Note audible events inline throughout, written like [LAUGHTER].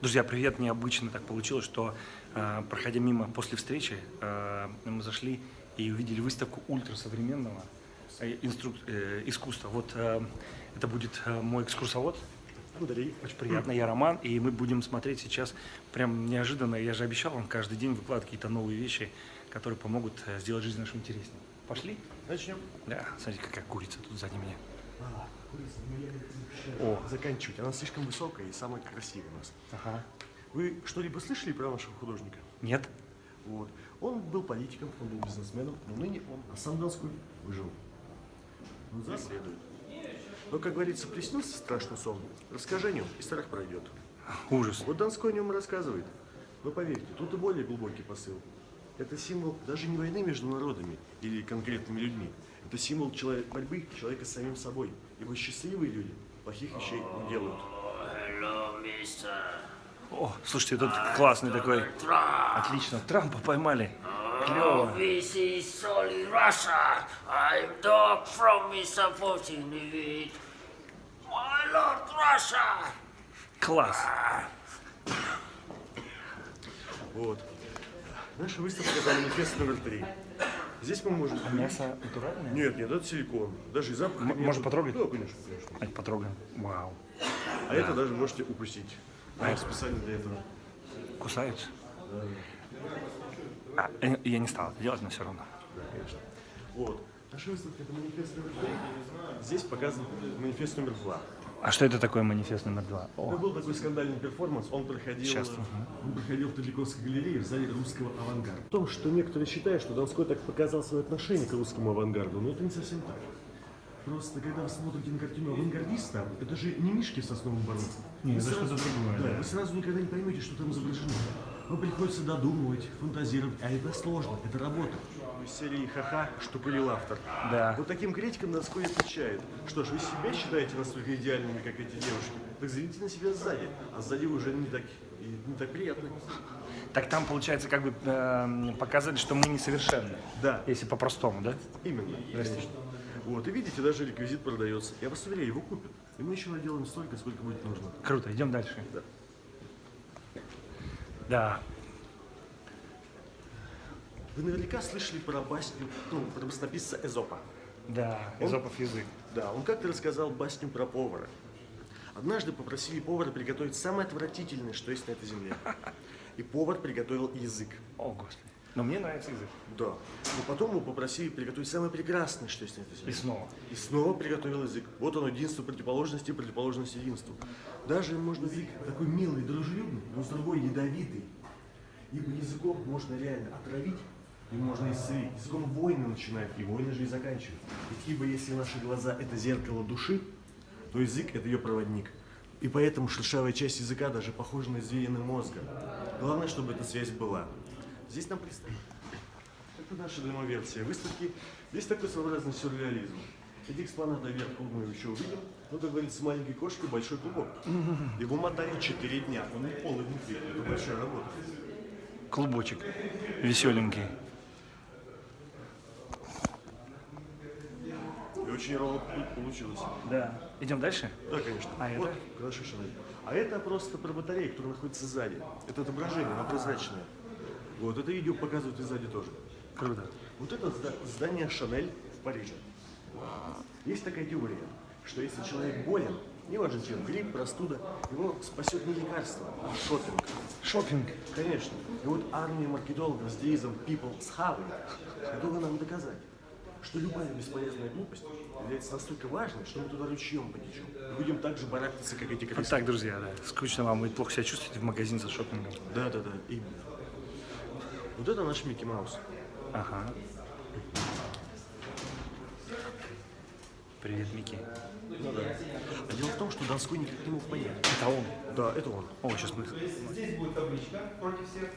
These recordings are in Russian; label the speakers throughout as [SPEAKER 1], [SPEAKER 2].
[SPEAKER 1] Друзья, привет! Необычно так получилось, что э, проходя мимо после встречи, э, мы зашли и увидели выставку ультрасовременного э, инструк... искусства. Вот это будет мой экскурсовод. Андрей, очень приятно, я Роман, и мы будем смотреть сейчас прям неожиданно. Я же обещал вам каждый день выкладывать какие-то новые вещи, которые помогут сделать жизнь нашу интереснее. Пошли?
[SPEAKER 2] Начнем.
[SPEAKER 1] Да, смотрите, какая курица тут сзади меня.
[SPEAKER 2] А, ну
[SPEAKER 1] О.
[SPEAKER 2] заканчивать. Она слишком высокая и самая красивая у нас.
[SPEAKER 1] Ага.
[SPEAKER 2] Вы что-либо слышали про нашего художника?
[SPEAKER 1] Нет?
[SPEAKER 2] Вот. Он был политиком, он был бизнесменом, но ныне он, а сам Донской выжил. Он следует. Но, как говорится, приснился страшный сон. Расскажи о нем, и страх пройдет.
[SPEAKER 1] Ужас.
[SPEAKER 2] Вот Донской о нем рассказывает. Но поверьте, тут и более глубокий посыл. Это символ даже не войны между народами или конкретными людьми. Это символ человек, борьбы человека с самим собой. Ибо счастливые люди плохих вещей не делают.
[SPEAKER 1] О, слушайте, тут классный такой. Отлично, Трампа поймали. Клево.
[SPEAKER 3] this is solid Russia. I'm dog from Mr. Putin. It. My lord Russia.
[SPEAKER 1] Класс.
[SPEAKER 2] Вот. Наша выставка это манифест номер три. Здесь мы можем...
[SPEAKER 1] Мясо натуральное?
[SPEAKER 2] Нет, нет, это силикон. Даже и запах.
[SPEAKER 1] М- можно потрогать?
[SPEAKER 2] Да, конечно, конечно.
[SPEAKER 1] Ай, потрогаем. Вау.
[SPEAKER 2] А это даже можете упустить. А специально для этого.
[SPEAKER 1] Кусаются? А, э, я не стал это делать, но все равно.
[SPEAKER 2] Да, конечно. Вот. Наша выставка это манифест номер три. Здесь показан манифест номер два.
[SPEAKER 1] А что это такое манифест номер два?
[SPEAKER 2] Это
[SPEAKER 1] О,
[SPEAKER 2] был такой скандальный перформанс, он проходил,
[SPEAKER 1] Сейчас.
[SPEAKER 2] он проходил в Третьяковской галерее в зале русского авангарда. В том, что некоторые считают, что Донской так показал свое отношение к русскому авангарду, но это не совсем так. Просто когда вы смотрите на картину авангардиста, это же не мишки в сосновом бару.
[SPEAKER 1] Не,
[SPEAKER 2] Вы
[SPEAKER 1] это что-то другое,
[SPEAKER 2] Да,
[SPEAKER 1] да.
[SPEAKER 2] вы сразу никогда не поймете, что там изображено. Вам приходится додумывать, фантазировать, а это сложно, это работа. Из серии «Ха-ха», что пылил автор.
[SPEAKER 1] Да.
[SPEAKER 2] Вот таким критикам Донской отвечает, что ж, вы себя считаете настолько идеальными, как эти девушки, так взгляните на себя сзади, а сзади уже не так, не так приятно.
[SPEAKER 1] Так там, получается, как бы эм, показали, что мы несовершенны.
[SPEAKER 2] Да.
[SPEAKER 1] Если по-простому, да?
[SPEAKER 2] Именно.
[SPEAKER 1] Здрасте.
[SPEAKER 2] Вот, и видите, даже реквизит продается. Я вас уверяю, его купят. И мы еще наделаем столько, сколько будет нужно.
[SPEAKER 1] Круто, идем дальше.
[SPEAKER 2] Да.
[SPEAKER 1] Да.
[SPEAKER 2] Вы наверняка слышали про басню, ну, про баснописца Эзопа.
[SPEAKER 1] Да,
[SPEAKER 2] Он-
[SPEAKER 1] Эзопов язык.
[SPEAKER 2] Да, он как-то рассказал басню про повара. Однажды попросили повара приготовить самое отвратительное, что есть на этой земле. И повар приготовил язык.
[SPEAKER 1] О, Господи. Но мне нравится язык.
[SPEAKER 2] Да. Но потом его попросили приготовить самое прекрасное, что есть на этой земле.
[SPEAKER 1] И снова.
[SPEAKER 2] И снова приготовил язык. Вот оно, единство противоположности, противоположность единству. Даже можно язык такой милый, дружелюбный, но с другой ядовитый. Ибо языком можно реально отравить, и можно исцелить. Языком войны начинают, и войны же и заканчивают. Ведь ибо если наши глаза – это зеркало души, то язык – это ее проводник. И поэтому шершавая часть языка даже похожа на извилины мозга. Главное, чтобы эта связь была. Здесь нам представили. Это наша демоверсия выставки. Здесь такой своеобразный сюрреализм. Эти экспонаты вверху мы еще увидим. Ну, как говорится, с маленькой кошкой большой клубок. Его мотали 4 дня. Он не полый внутри. Это большая работа.
[SPEAKER 1] Клубочек. Веселенький.
[SPEAKER 2] И очень ровно получилось.
[SPEAKER 1] Да. Идем дальше?
[SPEAKER 2] Да, конечно.
[SPEAKER 1] А
[SPEAKER 2] вот,
[SPEAKER 1] это?
[SPEAKER 2] хорошо. А это просто про батарею, которая находится сзади. Это отображение, оно прозрачное. Вот, это видео показывают и сзади тоже.
[SPEAKER 1] Круто.
[SPEAKER 2] Вот это зда- здание Шанель в Париже. Есть такая теория, что если человек болен, неважно чем, грипп, простуда, его спасет не лекарство, а шопинг.
[SPEAKER 1] Шопинг.
[SPEAKER 2] Конечно. И вот армия маркетологов с девизом People's Having готова нам доказать, что любая бесполезная глупость является настолько важной, что мы туда ручьем потечем. И будем так же барахтаться, как эти
[SPEAKER 1] Вот
[SPEAKER 2] крысы.
[SPEAKER 1] так, друзья, да. Скучно вам, вы плохо себя чувствуете в магазин за шопингом.
[SPEAKER 2] Да, да, да, именно. Вот это наш Микки Маус.
[SPEAKER 1] Ага. Привет, Микки.
[SPEAKER 2] Ну да. А дело в том, что Донской никак не мог понять.
[SPEAKER 1] Это он.
[SPEAKER 2] Да, это он.
[SPEAKER 1] О, сейчас мы...
[SPEAKER 4] Здесь будет табличка против всех.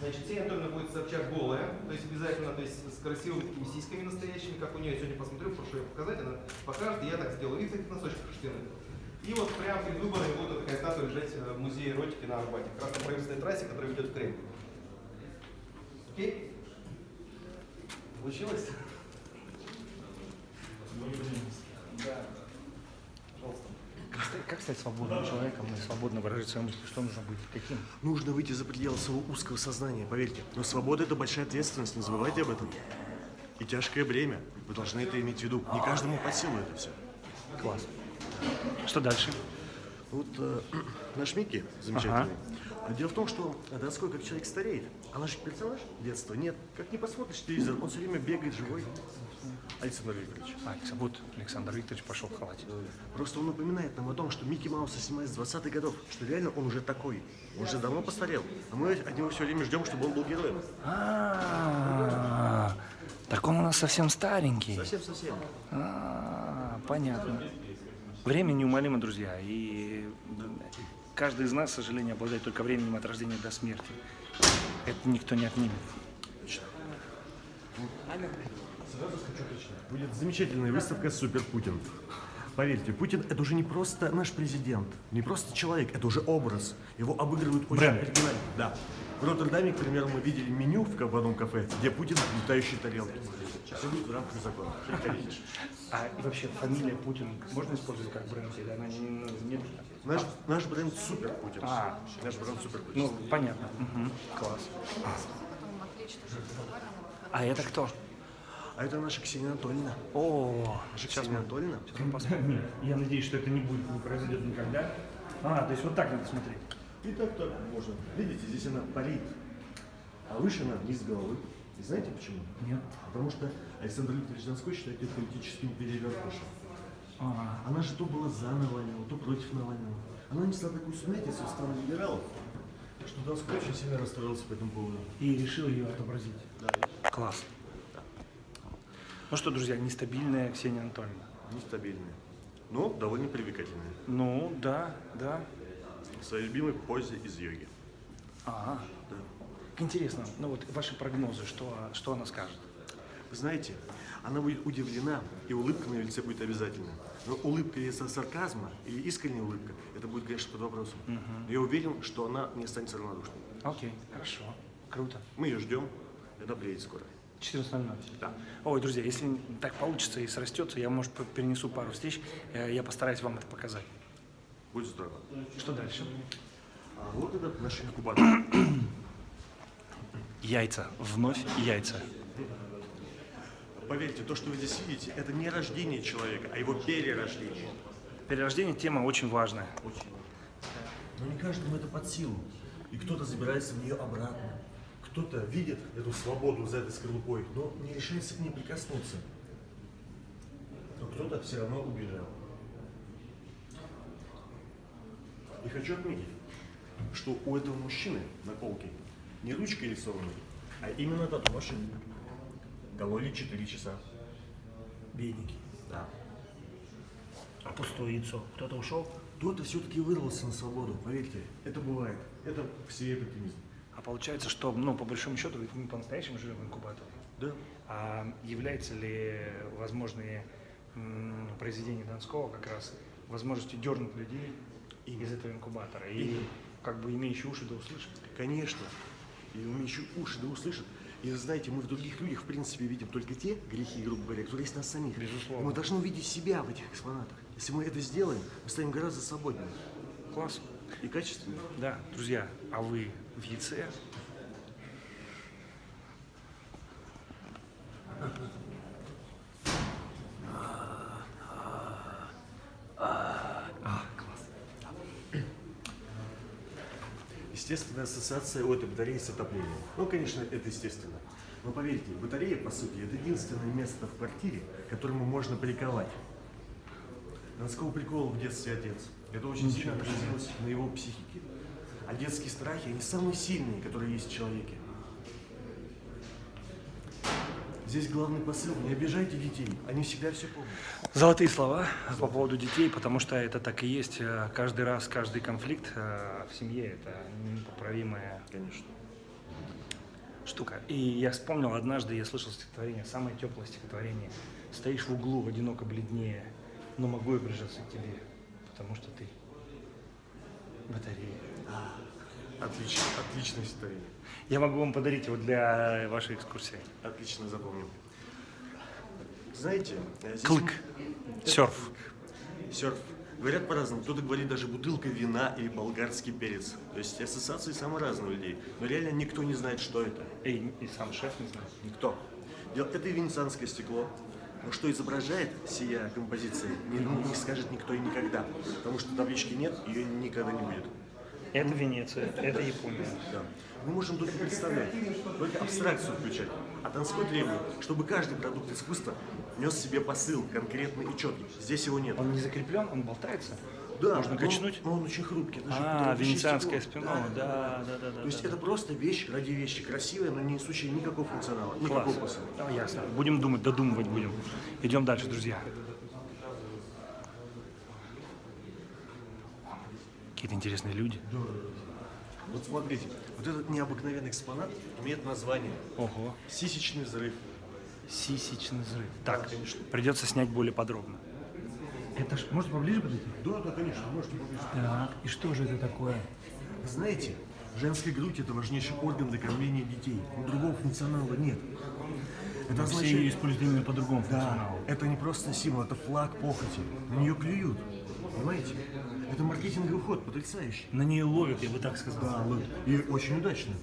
[SPEAKER 4] Значит, Ксения Анатольевна будет сообщать голая, то есть обязательно, то есть с красивыми такими сиськами настоящими, как у нее сегодня посмотрю, прошу ее показать, она покажет, и я так сделаю вид этих носочков шерстяных. И вот прямо перед выборами будет такая статуя лежать э, в музее эротики на Арбате, как раз на правительственной трассе, которая ведет в Кремль. Окей? Получилось? Да. Пожалуйста.
[SPEAKER 1] как стать свободным человеком и свободно выражать свои мысли? Что нужно быть? Каким?
[SPEAKER 2] Нужно выйти за пределы своего узкого сознания, поверьте. Но свобода – это большая ответственность, не забывайте об этом. И тяжкое бремя. Вы должны это иметь в виду. Не каждому под силу это все.
[SPEAKER 1] Класс. Что дальше?
[SPEAKER 2] Вот э, [CLEARS THROAT] наш Микки замечательный. А Дело в том, что а, Донской как человек стареет. А наш персонаж детства нет. Как не посмотришь телевизор, он все время бегает живой. Александр Викторович.
[SPEAKER 1] А, вот Александр Викторович пошел в халате.
[SPEAKER 2] Просто он напоминает нам о том, что Микки Мауса снимает с 20-х годов, что реально он уже такой. Он уже давно постарел. А мы от него все время ждем, чтобы он был героем.
[SPEAKER 1] А, так он у нас совсем старенький.
[SPEAKER 2] Совсем-совсем.
[SPEAKER 1] А, понятно. Время неумолимо, друзья, и каждый из нас, к сожалению, обладает только временем от рождения до смерти. Это никто не отнимет.
[SPEAKER 2] Сразу скажу точно. Будет замечательная выставка «Супер Путин». Поверьте, Путин – это уже не просто наш президент, не просто человек, это уже образ. Его обыгрывают очень
[SPEAKER 1] Бренд.
[SPEAKER 2] оригинально. Да. В Роттердаме, к примеру, мы видели меню в одном кафе, где Путин – летающие тарелки. Все будет в рамках закона.
[SPEAKER 1] А вообще фамилия Путин можно использовать как бренд или она не, ну, не нужна?
[SPEAKER 2] Наш, наш бренд «Супер Путин».
[SPEAKER 1] А.
[SPEAKER 2] Наш бренд «Супер Путин».
[SPEAKER 1] Ну, понятно. Мгм. Класс. А это кто?
[SPEAKER 2] А это наша Ксения Анатольевна.
[SPEAKER 1] О,
[SPEAKER 2] Наша Ксения Анатольевна.
[SPEAKER 1] Нет, я надеюсь, что это не будет, не произойдет никогда. А, то есть вот так надо смотреть.
[SPEAKER 2] И так так можно. Видите, здесь она парит, а выше она вниз головы. И знаете почему?
[SPEAKER 1] Нет.
[SPEAKER 2] Потому что Александр Викторович Донской считает ее политическим перевертышем.
[SPEAKER 1] А,
[SPEAKER 2] Она же то была за Навального, то против Навального. Она несла такую сумятицу в сторону либералов, что Донской очень сильно расстроился по этому поводу.
[SPEAKER 1] и решил ее отобразить. Класс. Ну что, друзья, нестабильная Ксения Анатольевна.
[SPEAKER 2] Нестабильная, но довольно привлекательная.
[SPEAKER 1] Ну, да, да.
[SPEAKER 2] В своей любимой позе из йоги.
[SPEAKER 1] Ага. Интересно, ну вот ваши прогнозы, что, что она скажет?
[SPEAKER 2] Вы знаете, она будет удивлена, и улыбка на ее лице будет обязательно. Но улыбка из-за сарказма или искренняя улыбка, это будет, конечно, под вопросом. Но я уверен, что она не останется равнодушной.
[SPEAKER 1] Окей, хорошо, круто.
[SPEAKER 2] Мы ее ждем, это приедет скоро.
[SPEAKER 1] 14.00.
[SPEAKER 2] Да.
[SPEAKER 1] Ой, друзья, если так получится и срастется, я, может, перенесу пару встреч, э, я постараюсь вам это показать.
[SPEAKER 2] Будет здорово.
[SPEAKER 1] Что дальше?
[SPEAKER 2] А вот этот наш инкубатор. [COUGHS]
[SPEAKER 1] Яйца, вновь яйца.
[SPEAKER 2] Поверьте, то, что вы здесь видите, это не рождение человека, а его перерождение.
[SPEAKER 1] Перерождение тема очень важная.
[SPEAKER 2] Очень Но не каждому это под силу. И кто-то забирается в нее обратно. Кто-то видит эту свободу за этой скорлупой, но не решается к ней прикоснуться. Но кто-то все равно убежал. И хочу отметить, что у этого мужчины на полке не ручка рисована, а именно тату-машина. Кололи 4 часа.
[SPEAKER 1] Бедненький.
[SPEAKER 2] Да.
[SPEAKER 1] А пустое яйцо. Кто-то ушел?
[SPEAKER 2] Кто-то все-таки вырвался на свободу, поверьте. Это бывает. Это вселяет оптимизм.
[SPEAKER 1] А получается, что, ну, по большому счету, ведь мы по-настоящему живем в инкубаторе.
[SPEAKER 2] Да.
[SPEAKER 1] А является ли возможные произведения Донского как раз возможностью дернуть людей из этого инкубатора? И
[SPEAKER 2] Именно.
[SPEAKER 1] как бы имеющие уши да услышат?
[SPEAKER 2] Конечно. И умеющие уши да услышат. И знаете, мы в других людях, в принципе, видим только те грехи, грубо говоря, которые есть в нас самих.
[SPEAKER 1] Безусловно.
[SPEAKER 2] И мы должны увидеть себя в этих экспонатах. Если мы это сделаем, мы станем гораздо свободнее
[SPEAKER 1] Класс.
[SPEAKER 2] и качественнее.
[SPEAKER 1] Да, друзья, а вы в яйце? А, класс.
[SPEAKER 2] Естественная ассоциация у этой батареи с отоплением. Ну, конечно, это естественно. Но поверьте, батарея, по сути, это единственное место в квартире, к которому можно приковать. Донского прикола в детстве отец. Это очень сильно отразилось на его психике. А детские страхи, они самые сильные, которые есть в человеке. Здесь главный посыл. Не обижайте детей. Они всегда все помнят.
[SPEAKER 1] Золотые слова по поводу детей, потому что это так и есть. Э, Каждый раз, каждый конфликт э, в семье – это непоправимая
[SPEAKER 2] Конечно.
[SPEAKER 1] штука. И я вспомнил, однажды я слышал стихотворение, самое теплое стихотворение. «Стоишь в углу, одиноко бледнее, но могу я прижаться к тебе, потому что ты батарея».
[SPEAKER 2] Отлично. Отличное стихотворение.
[SPEAKER 1] Я могу вам подарить его для вашей экскурсии.
[SPEAKER 2] Отлично запомнил. Знаете, э, здесь
[SPEAKER 1] Клык.
[SPEAKER 2] мы-
[SPEAKER 1] Серф.
[SPEAKER 2] Серф. Говорят по-разному. Кто-то говорит даже бутылка вина или болгарский перец. То есть ассоциации самые разные у людей. Но реально никто не знает, что это.
[SPEAKER 1] И, и сам шеф не знает.
[SPEAKER 2] Никто. Это и венецианское стекло. Но что изображает сия композиция, не, не скажет никто и никогда. Потому что таблички нет, ее никогда не будет.
[SPEAKER 1] Это Венеция, это Япония.
[SPEAKER 2] Да. Мы можем только представлять, только абстракцию включать. А Донской требует, чтобы каждый продукт искусства нес в себе посыл конкретный и четкий. Здесь его нет.
[SPEAKER 1] Он не закреплен, он болтается?
[SPEAKER 2] Да,
[SPEAKER 1] Можно
[SPEAKER 2] но
[SPEAKER 1] качнуть?
[SPEAKER 2] Он, но он очень хрупкий. это
[SPEAKER 1] А, венецианское
[SPEAKER 2] стекло.
[SPEAKER 1] спино, да, да, да, да.
[SPEAKER 2] То есть
[SPEAKER 1] да,
[SPEAKER 2] это просто вещь ради вещи, красивая, но не несущая никакого функционала,
[SPEAKER 1] Класс.
[SPEAKER 2] никакого посыла.
[SPEAKER 1] Да, ясно. Будем думать, додумывать будем. Идем дальше, друзья. Какие-то интересные люди.
[SPEAKER 2] Вот смотрите, вот этот необыкновенный экспонат имеет название
[SPEAKER 1] Ого.
[SPEAKER 2] «Сисечный взрыв».
[SPEAKER 1] Сисечный взрыв. Так, придется снять более подробно. Это ж, может поближе подойти?
[SPEAKER 2] Да, да, конечно, можете поближе.
[SPEAKER 1] Так, и что же это такое?
[SPEAKER 2] Знаете, женская грудь – это важнейший орган для кормления детей. Но другого функционала нет. Это
[SPEAKER 1] Все ее
[SPEAKER 2] означает...
[SPEAKER 1] используют именно по другому
[SPEAKER 2] Да,
[SPEAKER 1] функционалу.
[SPEAKER 2] это не просто символ, это флаг похоти. На нее клюют. Понимаете? Это маркетинговый ход, потрясающий.
[SPEAKER 1] На нее ловят, я бы так сказал.
[SPEAKER 2] Да, вот. И очень удачно.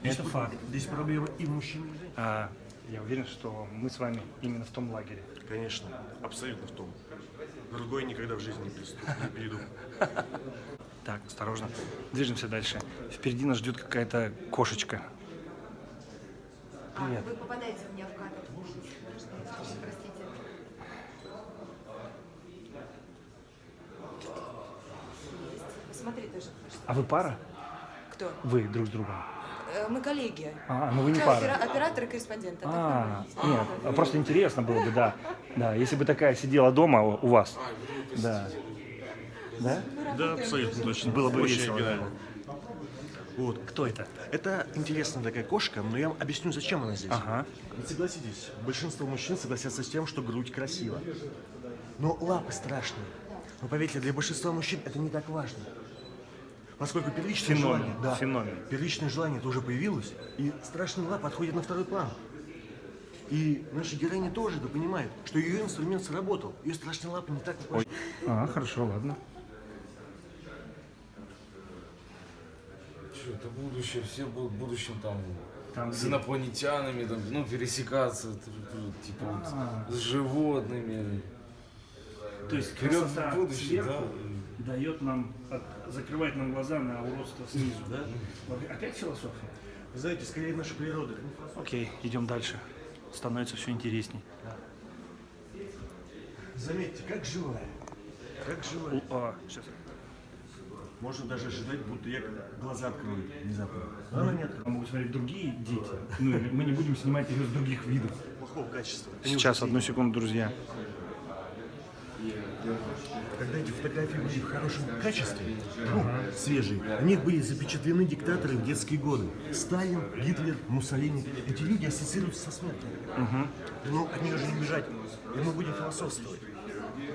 [SPEAKER 2] Здесь
[SPEAKER 1] Это факт.
[SPEAKER 2] Здесь проблема и в мужчине, и в женщине.
[SPEAKER 1] А, я уверен, что мы с вами именно в том лагере.
[SPEAKER 2] Конечно, абсолютно в том. Другой никогда в жизни не приступ, не перейду. [LAUGHS]
[SPEAKER 1] Так, осторожно. Движемся дальше. Впереди нас ждет какая-то кошечка. Привет.
[SPEAKER 5] А, вы попадаете у меня в кадр. Есть. Посмотри тоже.
[SPEAKER 1] А вы пара?
[SPEAKER 5] Кто?
[SPEAKER 1] Вы друг с другом?
[SPEAKER 5] Э, Мы коллеги.
[SPEAKER 1] А, ну вы не пара.
[SPEAKER 5] опера- Оператор и корреспондент. А так
[SPEAKER 1] А, нет, а просто интересно было бы, да. Да, если бы такая сидела дома у вас. Да. Да?
[SPEAKER 2] Да, абсолютно точно.
[SPEAKER 1] Было бы весело.
[SPEAKER 2] Вот.
[SPEAKER 1] Кто это?
[SPEAKER 2] Это интересная такая кошка, но я вам объясню, зачем она здесь.
[SPEAKER 1] Ага.
[SPEAKER 2] Согласитесь, большинство мужчин согласятся с тем, что грудь красива. Но лапы страшные. Но поверьте, для большинства мужчин это не так важно. Поскольку первичное
[SPEAKER 1] Феномен,
[SPEAKER 2] желание, да,
[SPEAKER 1] феномен.
[SPEAKER 2] первичное желание тоже появилось, и страшные лапы отходят на второй план. И наша героиня тоже это понимает, что ее инструмент сработал. Ее страшные лапы не так важны.
[SPEAKER 1] А, хорошо, ладно.
[SPEAKER 6] Что, это будущее, все будут в будущем там,
[SPEAKER 1] Там
[SPEAKER 6] с инопланетянами, там, ну, пересекаться, т- т- типа вот, с животными.
[SPEAKER 1] То есть
[SPEAKER 6] Вперед
[SPEAKER 1] красота
[SPEAKER 6] в будущее,
[SPEAKER 1] сверху дает нам, закрывает нам глаза на уродство снизу, да? Опять философия?
[SPEAKER 2] Вы знаете, скорее наша природа.
[SPEAKER 1] Окей, идем дальше. Становится все интересней.
[SPEAKER 2] Заметьте, как живая. Как живая.
[SPEAKER 1] А, сейчас.
[SPEAKER 2] Можно даже ожидать, будто я глаза открою внезапно. Но она не открыла.
[SPEAKER 1] Могут смотреть другие дети. Ну, мы не будем снимать ее с других видов.
[SPEAKER 2] Плохого качества.
[SPEAKER 1] Сейчас, одну секунду, друзья.
[SPEAKER 2] Когда эти фотографии были в хорошем качестве, ну, свежие, на них были запечатлены диктаторы в детские годы. Сталин, Гитлер, Муссолини. Эти люди ассоциируются со смертью. Но от них же не бежать. И мы будем философствовать.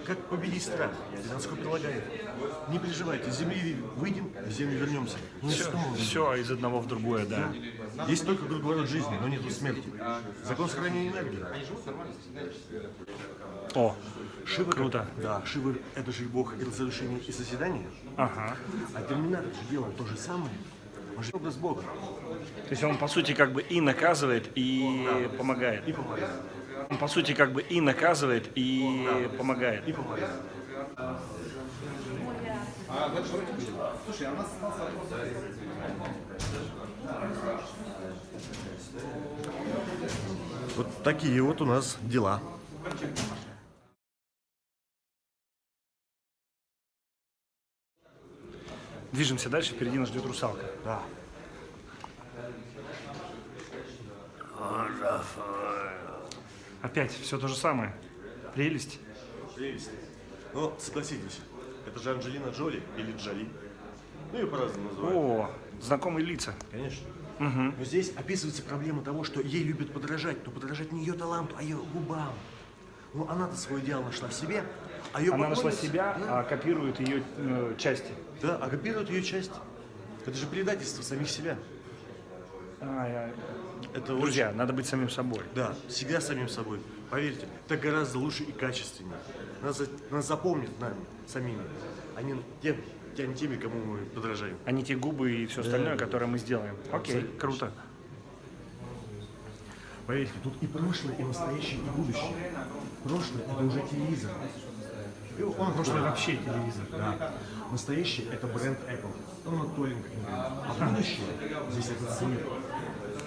[SPEAKER 2] Как победить страх? Донской прилагает. Не переживайте, с земли выйдем, в землю вернемся. Не снова.
[SPEAKER 1] Все из одного в другое, да.
[SPEAKER 2] Есть только круговорот жизни, но нету смерти. Закон сохранения энергии.
[SPEAKER 1] О,
[SPEAKER 2] Шива как-
[SPEAKER 1] Круто.
[SPEAKER 2] Да, Шива это же бог и разрушения и созидания.
[SPEAKER 1] ага.
[SPEAKER 2] А Терминатор же делал то же самое. Он же образ Бога.
[SPEAKER 1] То есть он, по сути, как бы и наказывает, и помогает.
[SPEAKER 2] И помогает.
[SPEAKER 1] Он, по сути, как бы и наказывает, и помогает.
[SPEAKER 2] И помогает.
[SPEAKER 4] Слушай, а у нас остался вопрос.
[SPEAKER 2] Вот такие вот у нас дела.
[SPEAKER 1] Движемся дальше, впереди нас ждет русалка.
[SPEAKER 2] Да.
[SPEAKER 1] Опять все то же самое. Прелесть.
[SPEAKER 2] Прелесть. Но согласитесь, это же Анджелина Джоли или Джоли. Ну, ее по-разному называют.
[SPEAKER 1] О, знакомые лица.
[SPEAKER 2] Конечно. Но здесь описывается проблема того, что ей любят подражать, но подражать не ее таланту, а ее губам. Ну, она-то свой идеал нашла в себе, а ее
[SPEAKER 1] Она нашла себя,
[SPEAKER 2] Да,
[SPEAKER 1] а копирует ее э, части.
[SPEAKER 2] да, а копируют ее часть. Это же предательство самих себя.
[SPEAKER 1] А, я-
[SPEAKER 2] Это
[SPEAKER 1] Друзья, надо быть самим собой.
[SPEAKER 2] Да, всегда самим собой. Поверьте, так гораздо лучше и качественнее. Нас, нас запомнят нами, самими, а не тем, тем, теми, кому мы подражаем.
[SPEAKER 1] А не те губы и все остальное, которое мы сделаем. Окей,
[SPEAKER 2] Абсолютно.
[SPEAKER 1] круто.
[SPEAKER 2] Поверьте, тут и прошлое, и настоящее, и будущее. Прошлое – это уже телевизор. И Он
[SPEAKER 1] Прошлое вообще телевизор.
[SPEAKER 2] Да. Настоящее – это бренд Apple. Он как никогда. А будущее – здесь этот свет.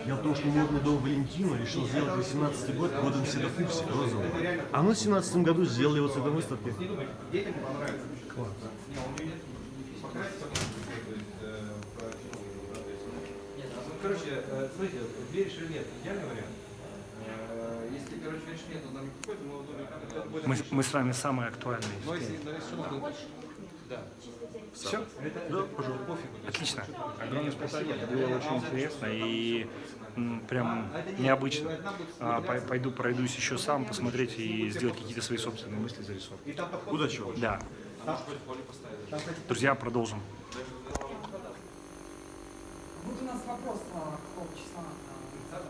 [SPEAKER 2] В том, что модный дом Валентина решил сделать 18 год годом Седа Фукси, розового. А мы в 17 году сделали его цветом выставки.
[SPEAKER 4] Класс. Короче, э, смотрите, веришь или нет, идеальный вариант. Если, короче, веришь нет, то нам не подходит, мы
[SPEAKER 1] мы с вами самые актуальные.
[SPEAKER 4] Да.
[SPEAKER 1] Все?
[SPEAKER 4] Это, да, пожалуйста, пофигу. то есть,
[SPEAKER 1] Отлично. Огромное спасибо. Было очень интересно и прям необычно. А, пой- Пойду пройдусь еще сам, посмотреть и сделать какие-то свои собственные мысли, зарисовки.
[SPEAKER 2] Удачи вам.
[SPEAKER 1] Да. Друзья, продолжим.
[SPEAKER 7] Будет у нас вопрос а, какого числа? А,